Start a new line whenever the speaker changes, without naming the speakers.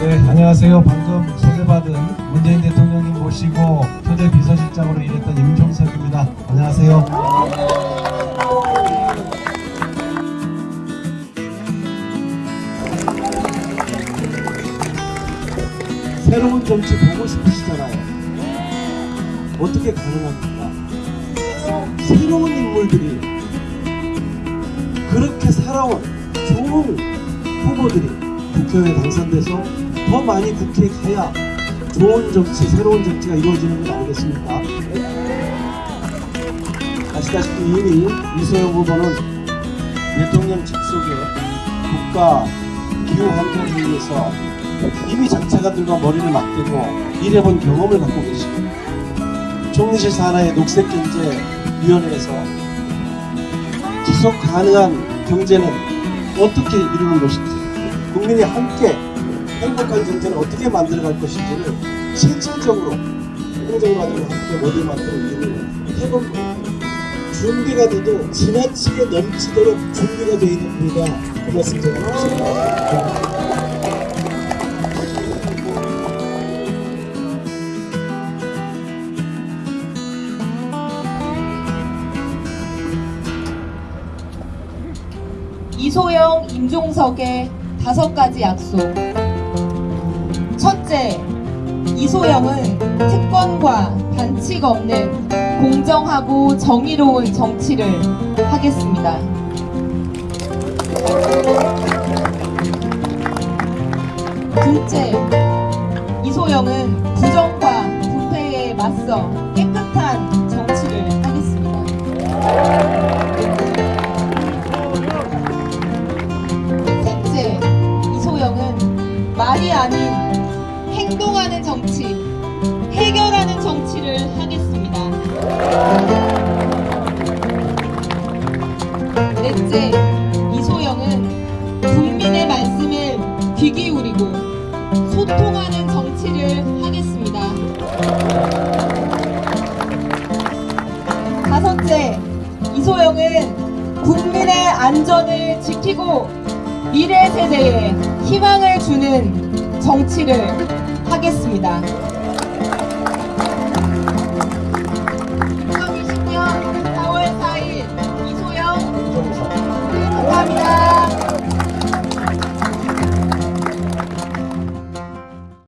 안녕하세요. 방금 소개받은 문재인 대통령님 모시고 초대 비서실장으로 일했던 임종석입니다. 안녕하세요. 새로운 정치 보고 싶으시잖아요. 어떻게 가능합니까? 새로운 인물들이 그렇게 살아온 좋은 후보들이 국회의원에 당선돼서 더 많이 국회에 가야 좋은 정치, 새로운 정치가 이루어지는 것 아니겠습니까? 아시다시피 이미 이소영 후보는 대통령 직속의 국가 기후 환경 회의에서 이미 정책가들과 머리를 맞대고 일해본 경험을 갖고 계십니다. 총리실 산하의 녹색경제위원회에서 지속 가능한 경제는 어떻게 이루는 것인지 국민이 함께 행복한 경제를 어떻게 만들어갈 것인지를 실질적으로 행정가들과 함께 모델 만들어 일을 해본 거예요. 준비가 돼도 지나치게 넘치도록 준비가 되어 있는 분이다 그 말씀 제가 드립니다.
이소영, 임종석의 다섯 가지 약속. 첫째, 이소영은 특권과 반칙 없는 공정하고 정의로운 정치를 하겠습니다. 둘째, 이소영은 부정과 부패에 맞서 깨끗한 정치를 하겠습니다. 셋째, 이소영은 말이 아닌 행동하는 정치, 해결하는 정치를 하겠습니다. 넷째, 이소영은 국민의 말씀을 귀 기울이고 소통하는 정치를 하겠습니다. 다섯째, 이소영은 국민의 안전을 지키고 미래 세대에 희망을 주는 정치를 하겠습니다. 2020년 4월 4일 이소영 감사합니다.